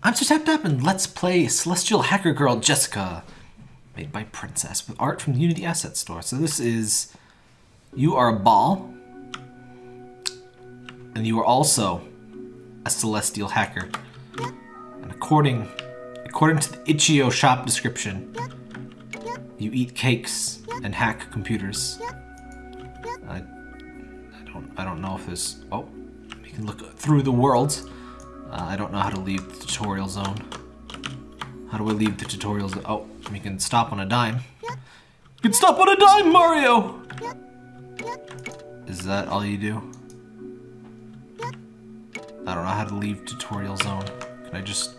I'm Sir Tap Tap and let's play Celestial Hacker Girl Jessica, made by Princess, with art from the Unity Asset Store. So this is, you are a ball, and you are also a Celestial Hacker. And according, according to the Itch.io shop description, you eat cakes and hack computers. I, I don't, I don't know if there's, oh, you can look through the world. Uh, I don't know how to leave the tutorial zone. How do I leave the tutorial zone? Oh, we can stop on a dime. You can stop on a dime, Mario! Is that all you do? I don't know how to leave tutorial zone. Can I just...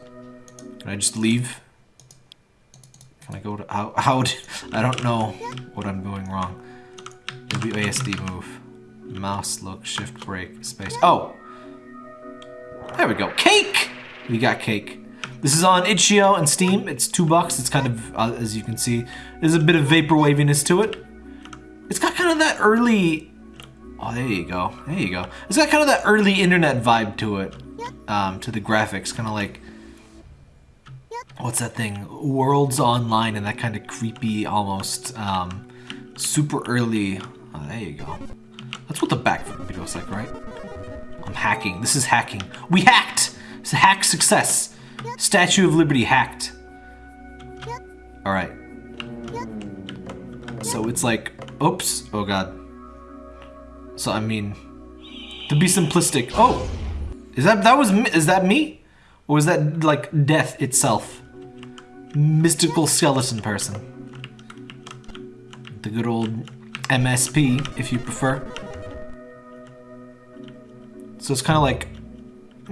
Can I just leave? Can I go to... How... how I don't know what I'm doing wrong. Maybe ASD move. Mouse, look, shift, break, space. Oh! There we go. Cake! We got cake. This is on itch.io and Steam. It's two bucks. It's kind of, uh, as you can see, there's a bit of vapor waviness to it. It's got kind of that early... Oh, there you go. There you go. It's got kind of that early internet vibe to it. Um, to the graphics. Kind of like... What's that thing? Worlds Online and that kind of creepy, almost, um, super early... Oh, there you go. That's what the back video looks like, right? I'm hacking. This is hacking. We hacked! It's a hack success. Statue of Liberty hacked. Alright. So it's like, oops, oh god. So I mean, to be simplistic, oh! Is that, that was, is that me? Or was that like death itself? Mystical skeleton person. The good old MSP, if you prefer. So it's kind of like,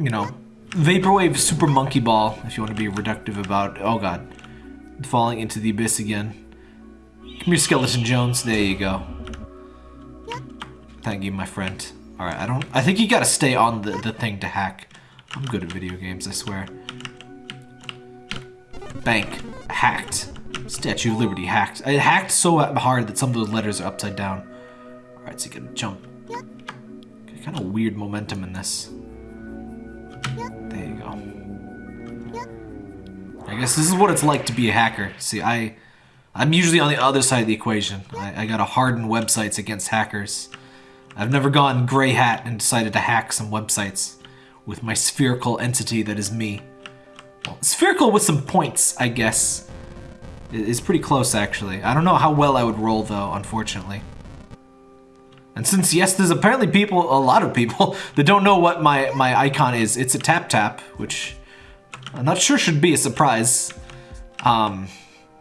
you know, Vaporwave Super Monkey Ball, if you want to be reductive about, oh god, falling into the abyss again. Come here, Skeleton Jones. There you go. Thank you, my friend. Alright, I don't, I think you gotta stay on the, the thing to hack. I'm good at video games, I swear. Bank. Hacked. Statue of Liberty hacked. It hacked so hard that some of those letters are upside down. Alright, so you can jump Kind of weird momentum in this. There you go. I guess this is what it's like to be a hacker. See, I, I'm usually on the other side of the equation. I, I gotta harden websites against hackers. I've never gone gray hat and decided to hack some websites with my spherical entity that is me. Well, spherical with some points, I guess. It's pretty close, actually. I don't know how well I would roll, though, unfortunately. And since, yes, there's apparently people, a lot of people, that don't know what my, my icon is, it's a tap tap, which I'm not sure should be a surprise. Um,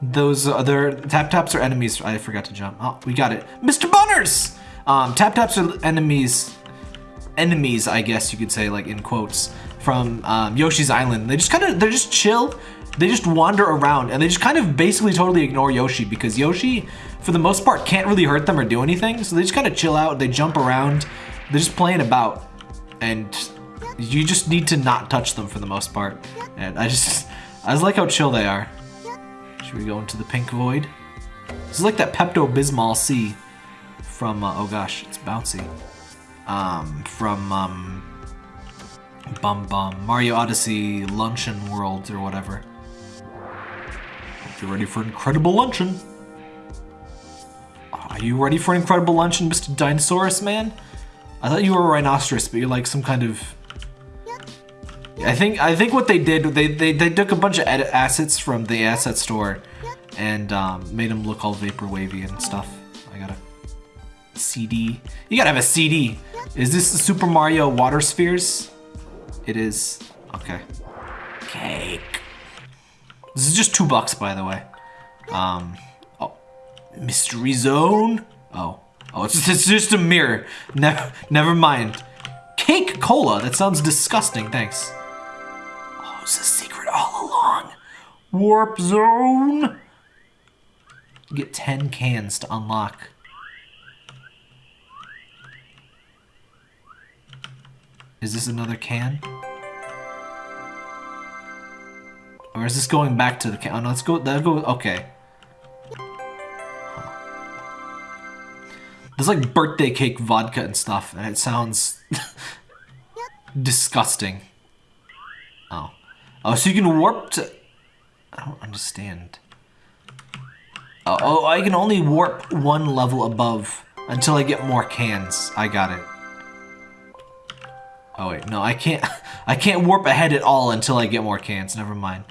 those other tap taps are enemies. I forgot to jump. Oh, we got it. Mr. Bunners! Um, tap taps are enemies, enemies, I guess you could say, like in quotes, from um, Yoshi's Island. They just kind of, they're just chill. They just wander around and they just kind of basically totally ignore Yoshi because Yoshi for the most part, can't really hurt them or do anything. So they just kind of chill out. They jump around. They're just playing about. And you just need to not touch them for the most part. And I just, I just like how chill they are. Should we go into the pink void? This is like that Pepto-Bismol C from, uh, oh gosh, it's bouncy. Um, from, um, Bum Bum, Mario Odyssey Luncheon World or whatever. Hope you're ready for incredible luncheon. Are you ready for an incredible luncheon, Mr. Dinosaurus Man? I thought you were a rhinoceros, but you're like some kind of... I think I think what they did, they, they, they took a bunch of assets from the asset store and um, made them look all vapor wavy and stuff. I got a CD. You gotta have a CD. Is this the Super Mario Water Spheres? It is. Okay. Cake. This is just two bucks, by the way. Um, Mystery zone? Oh. Oh, it's, it's just a mirror. Never, never mind. Cake cola? That sounds disgusting, thanks. Oh, it's a secret all along. Warp zone? You get 10 cans to unlock. Is this another can? Or is this going back to the can? Oh, no, let's go, that go, okay. There's like birthday cake vodka and stuff, and it sounds disgusting. Oh. Oh, so you can warp to... I don't understand. Oh, oh, I can only warp one level above until I get more cans. I got it. Oh wait, no, I can't. I can't warp ahead at all until I get more cans. Never mind.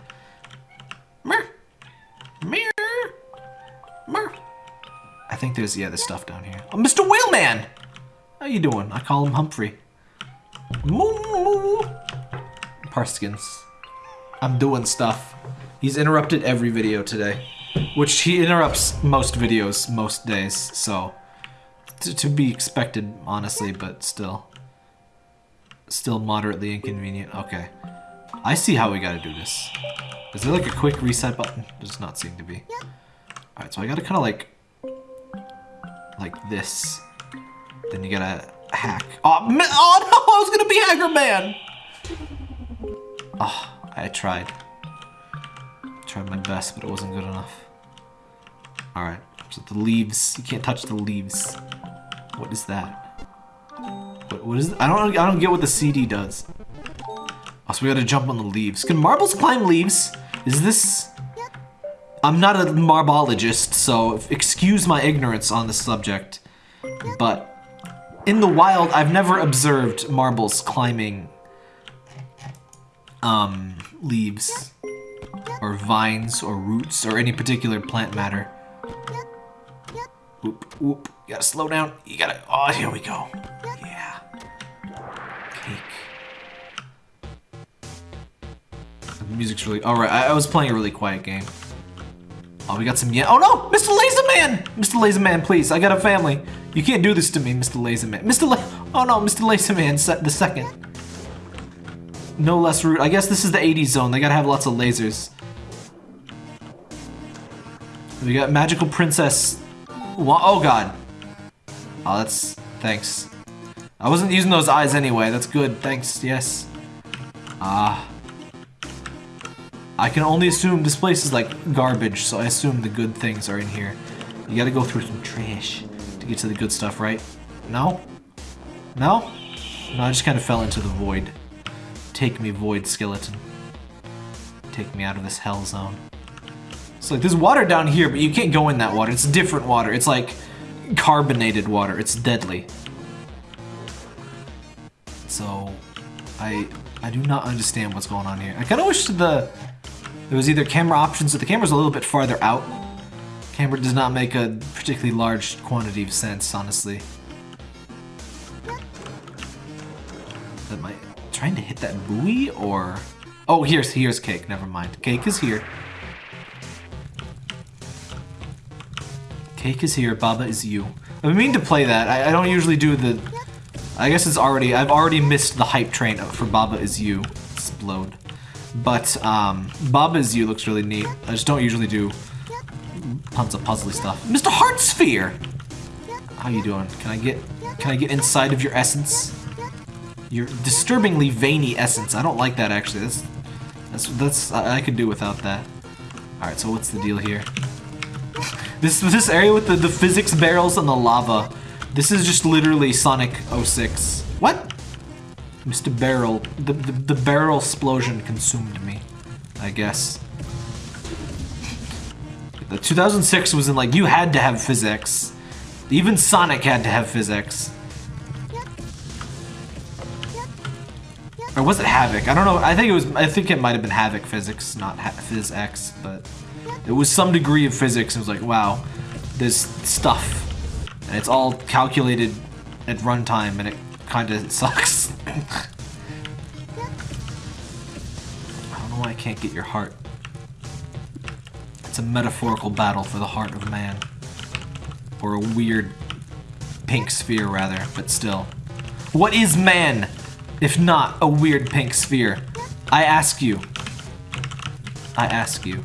Mer. I think there's yeah, there's stuff down here. Oh, Mr. Whaleman, how you doing? I call him Humphrey. Moo. Parskins. I'm doing stuff. He's interrupted every video today, which he interrupts most videos most days. So to be expected, honestly, but still still moderately inconvenient. Okay. I see how we gotta do this. Is there like a quick reset button? Does not seem to be. Alright, so I gotta kind of like... Like this. Then you gotta hack. Oh, oh no! I was gonna be Hacker Man! Oh, I tried. Tried my best, but it wasn't good enough. Alright, so the leaves. You can't touch the leaves. What is that? What, what is? I don't I don't get what the CD does. So we gotta jump on the leaves. Can marbles climb leaves? Is this... I'm not a marbologist, so excuse my ignorance on the subject. But in the wild, I've never observed marbles climbing um, leaves or vines or roots or any particular plant matter. Whoop, whoop. You gotta slow down. You gotta... Oh, here we go. Yeah. The music's really... Alright, I, I, was playing a really quiet game. Oh, we got some... Yeah. Oh, no! Mr. Laserman! Mr. Laserman, please. I got a family. You can't do this to me, Mr. Laserman. Mr. La oh, no, Mr. Laserman, the second. No less rude. I guess this is the 80s zone. They gotta have lots of lasers. We got Magical Princess... Oh, God. Oh, that's... Thanks. I wasn't using those eyes anyway. That's good. Thanks. Yes. Ah. I can only assume this place is like garbage, so I assume the good things are in here. You gotta go through some trash to get to the good stuff, right? No? No? No, I just kind of fell into the void. Take me, void skeleton. Take me out of this hell zone. So like, there's water down here, but you can't go in that water. It's different water. It's like carbonated water. It's deadly. So, I I do not understand what's going on here. I kind of wish the there was either camera options, but the camera's a little bit farther out. Camera does not make a particularly large quantity of sense, honestly. Am I trying to hit that buoy, or... Oh, here's, here's Cake, never mind. Cake is here. Cake is here, Baba is you. I mean to play that. I, I don't usually do the... I guess it's already... I've already missed the hype train for Baba is you. Explode. But, um, Baba is you looks really neat. I just don't usually do tons of puzzly stuff. Mr. Heartsphere! How you doing? Can I get... Can I get inside of your essence? Your disturbingly veiny essence. I don't like that, actually. That's... That's... that's I, I could do without that. Alright, so what's the deal here? This this area with the, the physics barrels and the lava. This is just literally Sonic 06. What? Mr. Barrel. The, the, the barrel explosion consumed me, I guess. The 2006 was in like, you had to have physics. Even Sonic had to have physics. Or was it Havok? I don't know. I think it was. I think it might have been Havok physics, not ha PhysX, but it was some degree of physics. It was like, wow, there's stuff, and it's all calculated at runtime, and it kind of sucks. I don't know why I can't get your heart. It's a metaphorical battle for the heart of man. Or a weird pink sphere, rather, but still. What is man, if not a weird pink sphere? I ask you. I ask you.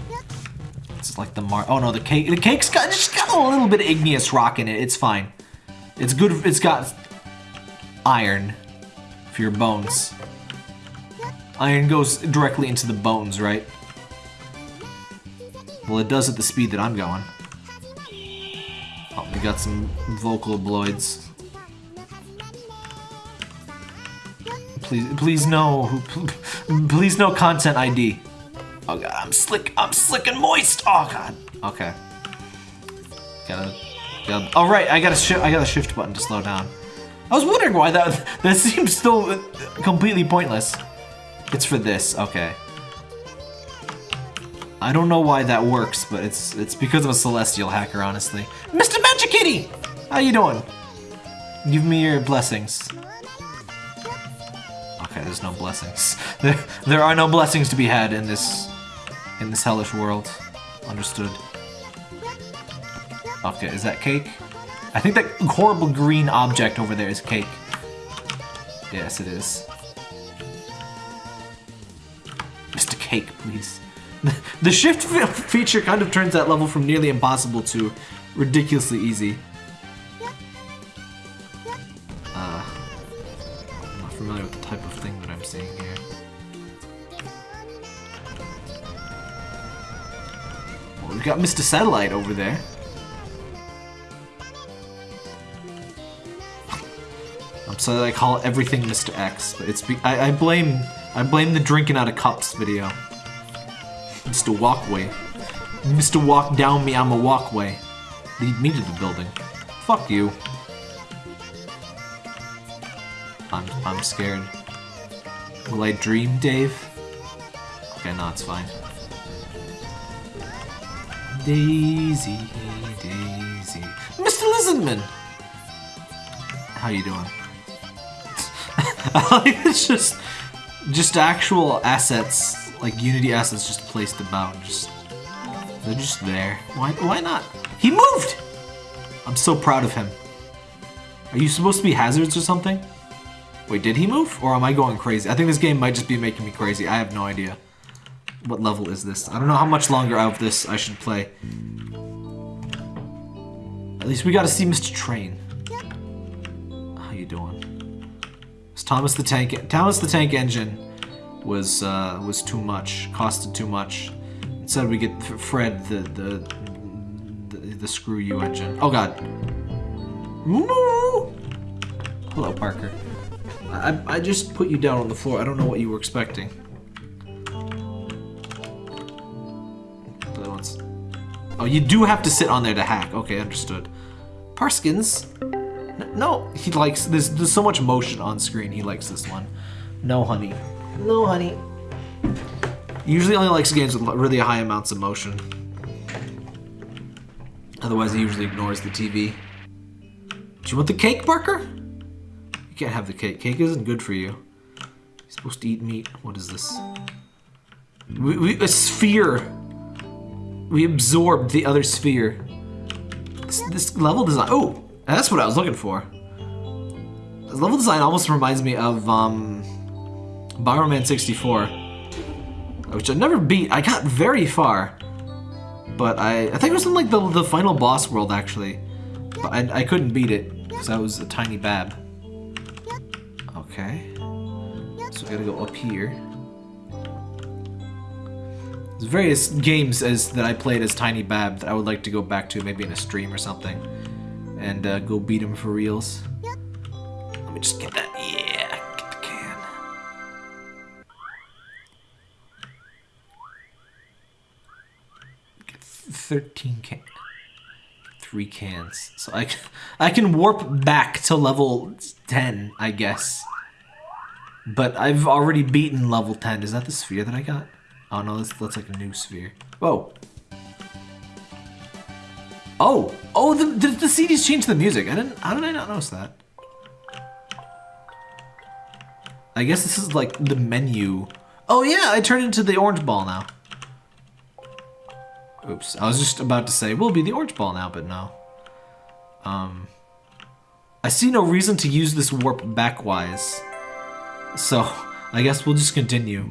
It's like the mar- oh no, the cake- the cake's got- just got a little bit of igneous rock in it, it's fine. It's good- it's got iron for your bones. Iron goes directly into the bones, right? Well, it does at the speed that I'm going. Oh, we got some Vocaloids. Please, please no. Please no content ID. Oh god, I'm slick. I'm slick and moist. Oh god. Okay. Gotta. gotta oh right, I got shift. I got a shift button to slow down. I was wondering why that that seems still completely pointless. It's for this. Okay. I don't know why that works, but it's it's because of a celestial hacker, honestly. Mr. Magikitty! How you doing? Give me your blessings. Okay, there's no blessings. There, there are no blessings to be had in this in this hellish world. Understood. Okay, is that cake? I think that horrible green object over there is cake. Yes, it is. Mr. Cake, please. the shift feature kind of turns that level from nearly impossible to ridiculously easy. Uh, I'm not familiar with the type of thing that I'm seeing here. Well, we've got Mr. Satellite over there. That I call everything Mr. X, it's I, I blame I blame the drinking out of cups video. Mr. Walkway. Mr. Walk down me, I'm a walkway. Lead me to the building. Fuck you. I'm I'm scared. Will I dream, Dave? Okay, no, it's fine. Daisy, Daisy. Mr. Lizardman! How you doing? it's just just actual assets, like Unity assets just placed about. Just they're just there. Why why not? He moved! I'm so proud of him. Are you supposed to be hazards or something? Wait, did he move? Or am I going crazy? I think this game might just be making me crazy. I have no idea. What level is this? I don't know how much longer of this I should play. At least we gotta see Mr. Train. How you doing? Thomas the Tank Thomas the Tank Engine was uh, was too much, costed too much. Instead we get Fred the the the, the screw you engine. Oh god. Hello, Parker. I, I just put you down on the floor. I don't know what you were expecting. Oh, you do have to sit on there to hack. Okay, understood. Parskins. No, he likes this. There's so much motion on screen. He likes this one. No, honey. No, honey. He usually only likes games with really high amounts of motion. Otherwise, he usually ignores the TV. Do you want the cake, Parker? You can't have the cake. Cake isn't good for you. You're supposed to eat meat. What is this? We, we, a sphere. We absorbed the other sphere. This, this level design. Oh, that's what I was looking for. This level design almost reminds me of um, Bomberman 64, which I never beat. I got very far, but I, I think it was in like the, the final boss world actually, but I, I couldn't beat it because I was a tiny bab. Okay, so we gotta go up here. There's various games as that I played as Tiny Bab that I would like to go back to, maybe in a stream or something and uh, go beat him for reals. Let me just get that. Yeah, get the can. Get 13 can. Three cans. So I, I can warp back to level 10, I guess. But I've already beaten level 10. Is that the sphere that I got? Oh no, that's, that's like a new sphere. Whoa. Oh, oh, the, the, the CDs changed the music. I didn't, how did I not notice that? I guess this is like the menu. Oh yeah, I turned into the orange ball now. Oops, I was just about to say, we'll be the orange ball now, but no. Um, I see no reason to use this warp backwise. So, I guess we'll just continue.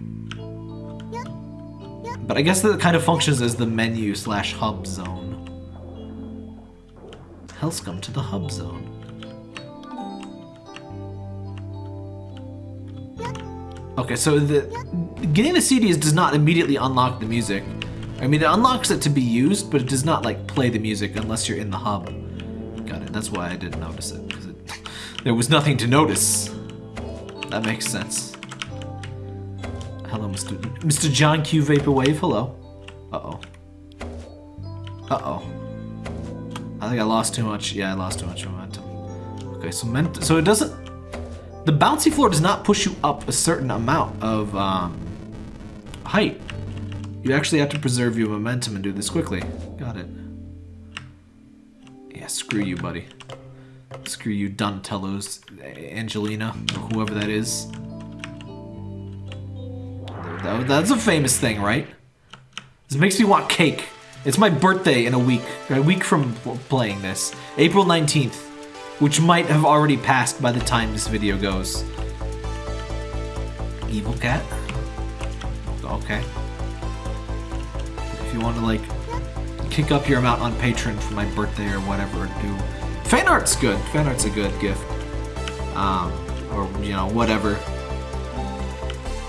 But I guess that kind of functions as the menu slash hub zone. Hellscum to the hub zone. Okay, so the getting the CDs does not immediately unlock the music. I mean, it unlocks it to be used, but it does not like play the music unless you're in the hub. Got it. That's why I didn't notice it because there was nothing to notice. That makes sense. Hello, Mr. Mr. John Q Vaporwave. Hello. Uh-oh. Uh-oh. I think I lost too much. Yeah, I lost too much momentum. Okay, so ment so it doesn't... The bouncy floor does not push you up a certain amount of um, height. You actually have to preserve your momentum and do this quickly. Got it. Yeah, screw you, buddy. Screw you, Donatello's Angelina, whoever that is. That- That's a famous thing, right? This makes me want cake. It's my birthday in a week. A week from playing this. April 19th. Which might have already passed by the time this video goes. Evil cat? Okay. If you want to, like, kick up your amount on Patreon for my birthday or whatever, do... Fan art's good. Fan art's a good gift. Um, or, you know, whatever.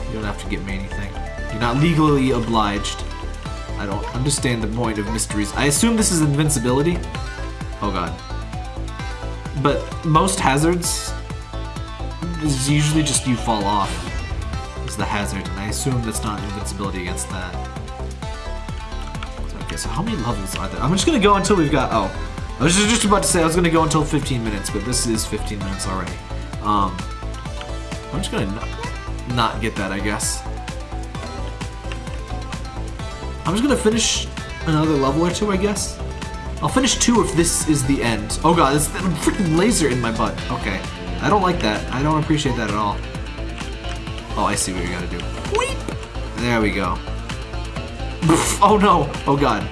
You don't have to get me anything. You're not legally obliged. I don't understand the point of mysteries. I assume this is invincibility. Oh god. But most hazards is usually just you fall off. Is the hazard, and I assume that's not invincibility against that. Okay, so how many levels are there? I'm just gonna go until we've got. Oh, I was just about to say I was gonna go until 15 minutes, but this is 15 minutes already. Um, I'm just gonna not, not get that, I guess. I'm just gonna finish another level or two, I guess. I'll finish two if this is the end. Oh god, a freaking laser in my butt. Okay. I don't like that. I don't appreciate that at all. Oh, I see what you gotta do. Weep! There we go. oh no! Oh god.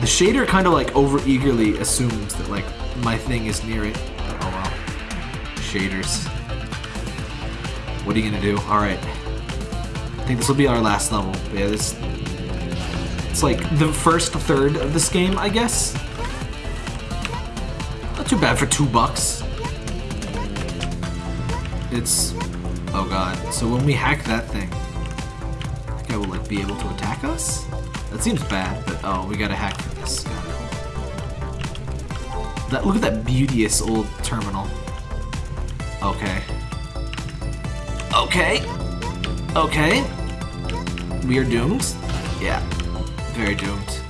The shader kind of like over eagerly assumes that like my thing is near it. Oh well. Shaders. What are you gonna do? Alright. I think this will be our last level. Yeah, this. It's like the first third of this game, I guess. Not too bad for two bucks. It's. Oh god. So when we hack that thing, I think I will like be able to attack us? That seems bad, but oh, we gotta hack this. That, look at that beauteous old terminal. Okay. Okay. Okay. We are doomed? Yeah. Very doomed.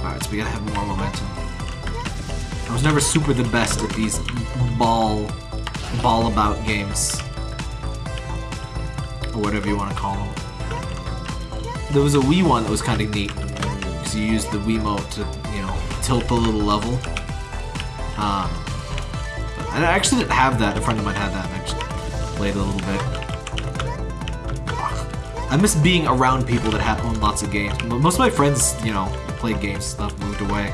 Alright, so we gotta have more momentum. I was never super the best at these ball ball about games. Or whatever you want to call them. There was a Wii one that was kind of neat. Because you used the Wiimote to, you know, tilt the little level. Um, I actually didn't have that. A friend of mine had that and I just played a little bit. I miss being around people that have owned lots of games. Mo- Most of my friends, you know, played games stuff, moved away.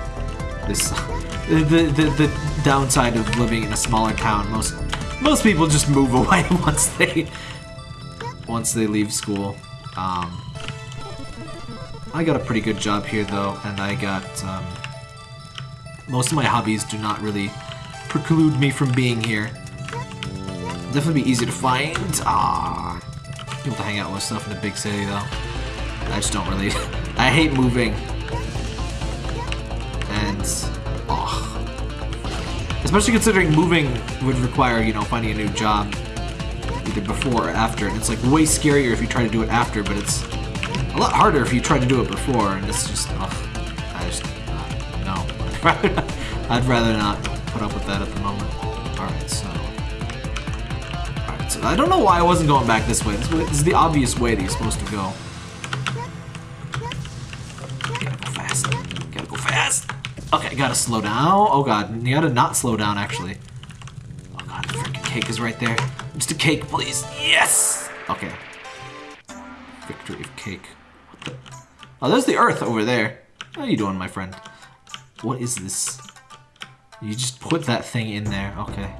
This, the, the the downside of living in a smaller town. Most most people just move away once they once they leave school. Um, I got a pretty good job here though, and I got um, most of my hobbies do not really preclude me from being here. Definitely be easy to find. Ah, people to hang out with stuff in the big city though. I just don't really. I hate moving. And oh, especially considering moving would require you know finding a new job either before or after, and it's like way scarier if you try to do it after, but it's a lot harder if you try to do it before, and it's just I just uh, no. I'd rather not put up with that at the moment. All right, so. I don't know why I wasn't going back this way. This, way, this is the obvious way that you're supposed to go. Gotta go fast. Gotta go fast. Okay, gotta slow down. Oh god, you gotta not slow down actually. Oh god, the freaking cake is right there. Just a cake, please. Yes! Okay. Victory of cake. Oh, there's the earth over there. How you doing, my friend? What is this? You just put that thing in there. Okay.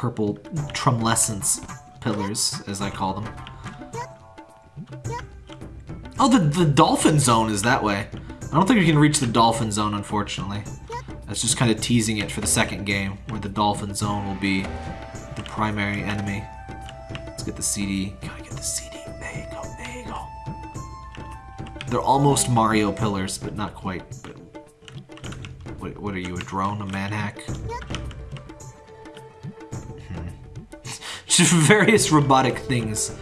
Purple trumlescence pillars, as I call them. Oh, the, the dolphin zone is that way. I don't think we can reach the dolphin zone, unfortunately. That's just kind of teasing it for the second game, where the dolphin zone will be the primary enemy. Let's get the CD. Gotta get the CD. There you go, there you go. They're almost Mario pillars, but not quite. But what What, are you, a drone, a manhack? various robotic things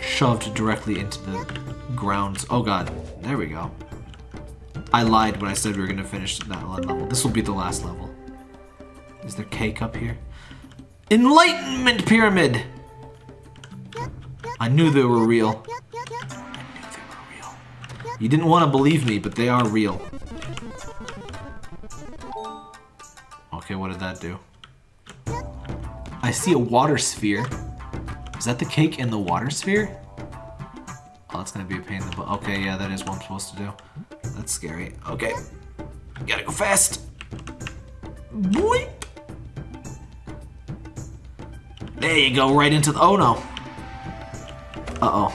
shoved directly into the grounds. Oh god, there we go. I lied when I said we were gonna finish that level. This will be the last level. Is there cake up here? Enlightenment Pyramid! I knew they were real. I knew they were real. You didn't want to believe me, but they are real. Okay, what did that do? I see a water sphere. Is that the cake in the water sphere? Oh, that's gonna be a pain in the butt. Okay, yeah, that is what I'm supposed to do. That's scary. Okay. Gotta go fast. There you go, right into the- oh no. Uh-oh.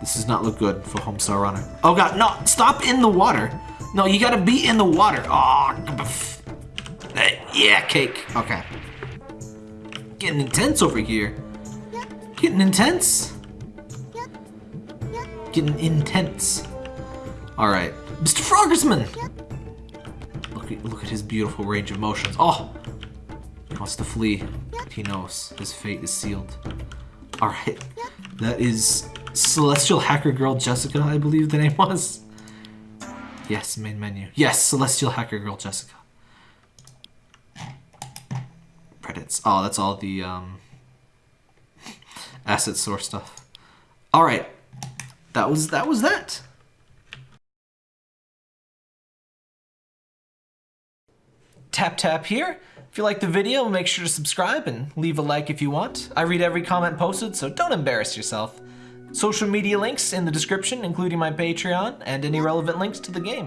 This does not look good for Homestar Runner. Oh god, no, stop in the water. No, you gotta be in the water. Oh, yeah, cake. Okay. Getting intense over here. Getting intense. Getting intense. Alright. Mr. Froggersman! Look at, look at his beautiful range of motions. Oh! He wants to flee. He knows his fate is sealed. Alright. That is Celestial Hacker Girl Jessica, I believe the name was. Yes, main menu. Yes, Celestial Hacker Girl Jessica. Oh, that's all the um, asset source stuff. All right, that was that was that. Tap tap here. If you like the video, make sure to subscribe and leave a like if you want. I read every comment posted, so don't embarrass yourself. Social media links in the description, including my Patreon and any relevant links to the game.